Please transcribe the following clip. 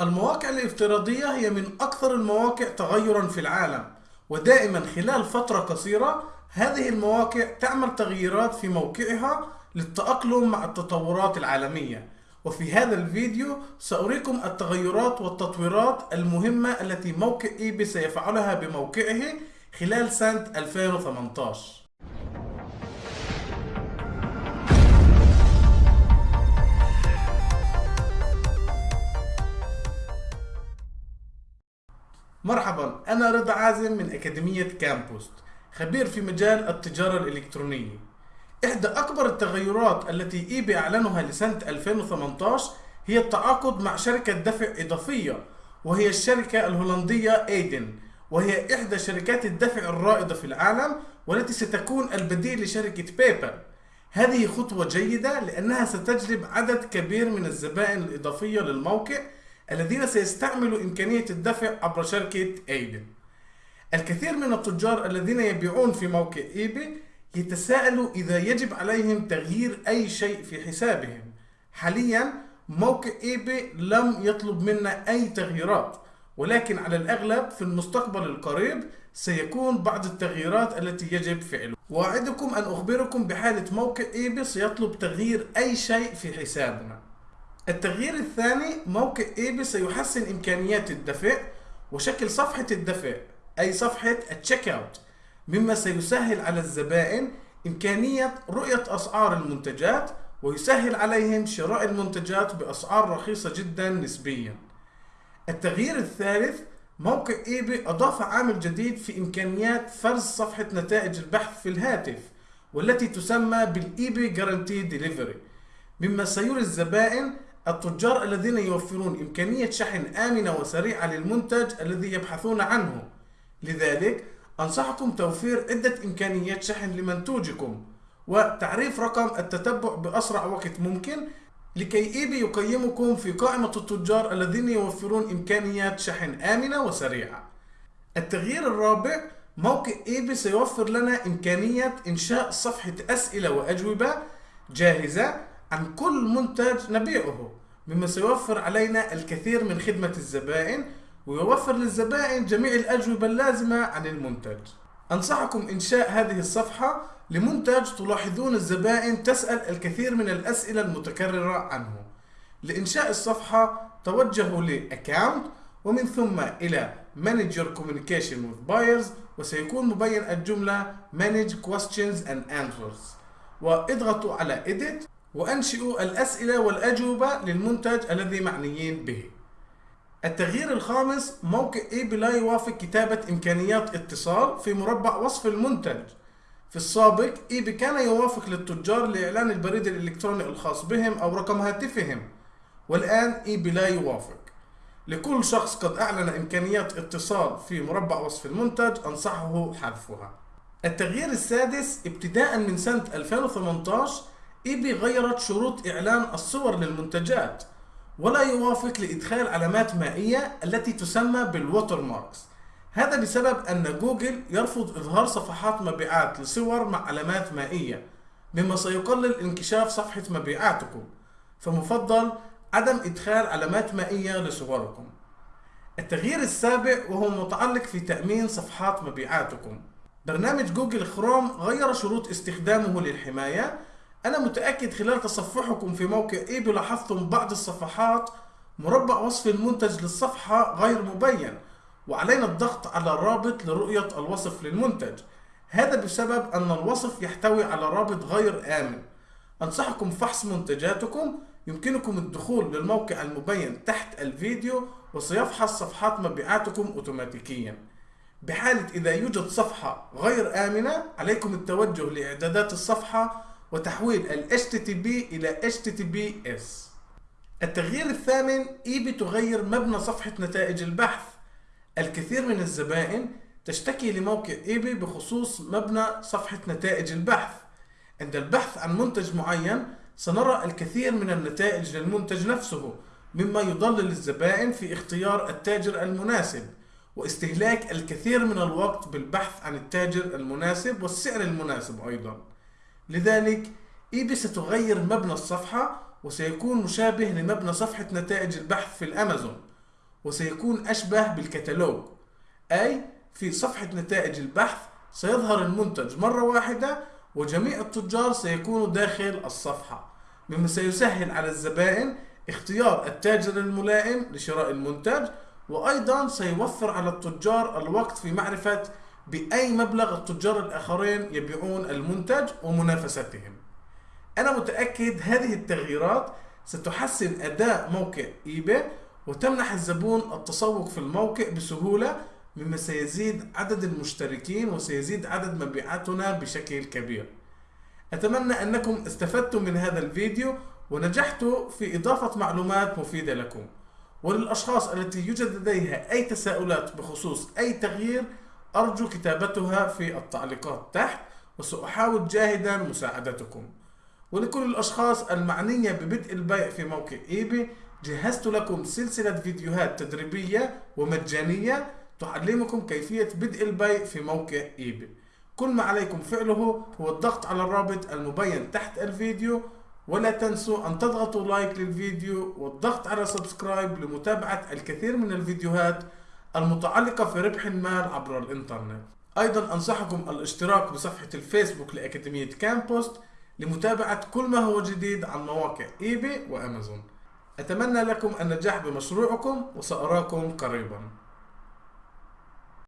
المواقع الافتراضية هي من أكثر المواقع تغيرا في العالم ودائما خلال فترة قصيرة هذه المواقع تعمل تغييرات في موقعها للتأقلم مع التطورات العالمية. وفي هذا الفيديو سأريكم التغيرات والتطويرات المهمة التي موقع إيبي سيفعلها بموقعه خلال سنة 2018 أنا رضا عازم من أكاديمية كامبوست خبير في مجال التجارة الإلكترونية. إحدى أكبر التغيرات التي eBay أعلنها لسنة 2018 هي التعاقد مع شركة دفع إضافية وهي الشركة الهولندية Adyen وهي إحدى شركات الدفع الرائدة في العالم والتي ستكون البديل لشركة PayPal هذه خطوة جيدة لأنها ستجلب عدد كبير من الزبائن الإضافية للموقع الذين سيستعملوا إمكانية الدفع عبر شركة ايدن الكثير من التجار الذين يبيعون في موقع إيبي يتساءلوا إذا يجب عليهم تغيير أي شيء في حسابهم. حاليا موقع إيبي لم يطلب منا أي تغييرات ولكن على الأغلب في المستقبل القريب سيكون بعض التغييرات التي يجب فعلها. وأعدكم أن أخبركم بحالة موقع إيبي سيطلب تغيير أي شيء في حسابنا. التغيير الثاني موقع eBay سيحسن إمكانيات الدفع وشكل صفحة الدفع أي صفحة ال checkout مما سيسهل على الزبائن إمكانية رؤية أسعار المنتجات ويسهل عليهم شراء المنتجات بأسعار رخيصة جدا نسبيا. التغيير الثالث موقع eBay أضاف عامل جديد في إمكانيات فرز صفحة نتائج البحث في الهاتف والتي تسمى بال eBay guaranteed delivery مما سيري الزبائن التجار الذين يوفرون إمكانية شحن آمنة وسريعة للمنتج الذي يبحثون عنه. لذلك أنصحكم توفير عدة إمكانيات شحن لمنتوجكم وتعريف رقم التتبع بأسرع وقت ممكن لكي eBay يقيمكم في قائمة التجار الذين يوفرون إمكانيات شحن آمنة وسريعة. التغيير الرابع موقع إيبي سيوفر لنا إمكانية إنشاء صفحة أسئلة وأجوبة جاهزة عن كل منتج نبيعه. مما سيوفر علينا الكثير من خدمة الزبائن ويوفر للزبائن جميع الأجوبة اللازمة عن المنتج. أنصحكم إنشاء هذه الصفحة لمنتج تلاحظون الزبائن تسأل الكثير من الأسئلة المتكررة عنه. لإنشاء الصفحة توجهوا ل Account ومن ثم إلى Manage your communication with buyers وسيكون مبين الجملة Manage questions and answers. وإضغطوا على Edit وأنشئوا الأسئلة والأجوبة للمنتج الذي معنيين به. التغيير الخامس موقع ايبي لا يوافق كتابة إمكانيات اتصال في مربع وصف المنتج. في السابق ايبي كان يوافق للتجار لإعلان البريد الإلكتروني الخاص بهم أو رقم هاتفهم. والآن eBay لا يوافق. لكل شخص قد أعلن إمكانيات اتصال في مربع وصف المنتج أنصحه حذفها. التغيير السادس ابتداء من سنة 2018 eBay غيرت شروط إعلان الصور للمنتجات ولا يوافق لإدخال علامات مائية التي تسمى بال watermarks. هذا بسبب أن جوجل يرفض إظهار صفحات مبيعات لصور مع علامات مائية مما سيقلل انكشاف صفحة مبيعاتكم فمفضل عدم إدخال علامات مائية لصوركم. التغيير السابع وهو متعلق في تأمين صفحات مبيعاتكم. برنامج جوجل خروم غير شروط استخدامه للحماية أنا متأكد خلال تصفحكم في موقع إيبي لاحظتم بعض الصفحات مربع وصف المنتج للصفحة غير مبين وعلينا الضغط على الرابط لرؤية الوصف للمنتج. هذا بسبب أن الوصف يحتوي على رابط غير آمن. أنصحكم فحص منتجاتكم. يمكنكم الدخول للموقع المبين تحت الفيديو وسيفحص صفحات مبيعاتكم أوتوماتيكيا. بحالة إذا يوجد صفحة غير آمنة عليكم التوجه لإعدادات الصفحة وتحويل ال HTTP إلى HTTPS التغيير الثامن إيبي تغير مبنى صفحة نتائج البحث. الكثير من الزبائن تشتكي لموقع إيبي بخصوص مبنى صفحة نتائج البحث. عند البحث عن منتج معين سنرى الكثير من النتائج للمنتج نفسه مما يضلل الزبائن في اختيار التاجر المناسب واستهلاك الكثير من الوقت بالبحث عن التاجر المناسب والسعر المناسب أيضا. لذلك ايبي ستغير مبنى الصفحة وسيكون مشابه لمبنى صفحة نتائج البحث في الأمازون وسيكون أشبه بالكتالوج. أي في صفحة نتائج البحث سيظهر المنتج مرة واحدة وجميع التجار سيكونوا داخل الصفحة مما سيسهل على الزبائن اختيار التاجر الملائم لشراء المنتج وأيضا سيوفر على التجار الوقت في معرفة بأي مبلغ التجار الآخرين يبيعون المنتج ومنافستهم. أنا متأكد هذه التغييرات ستحسن أداء موقع إيباي وتمنح الزبون التسوق في الموقع بسهولة مما سيزيد عدد المشتركين وسيزيد عدد مبيعاتنا بشكل كبير. أتمنى أنكم استفدتم من هذا الفيديو ونجحت في إضافة معلومات مفيدة لكم. وللأشخاص التي يوجد لديها أي تساؤلات بخصوص أي تغيير أرجو كتابتها في التعليقات تحت وسأحاول جاهدا مساعدتكم. ولكل الأشخاص المعنية ببدء البيع في موقع eBay جهزت لكم سلسلة فيديوهات تدريبية ومجانية تعلمكم كيفية بدء البيع في موقع eBay. كل ما عليكم فعله هو الضغط على الرابط المبين تحت الفيديو ولا تنسوا أن تضغطوا like للفيديو والضغط على subscribe لمتابعة الكثير من الفيديوهات المتعلقة في ربح المال عبر الإنترنت. أيضا أنصحكم الاشتراك بصفحة الفيسبوك لأكاديمية كامبوست لمتابعة كل ما هو جديد عن مواقع eBay وأمازون. أتمنى لكم النجاح بمشروعكم وسأراكم قريباً.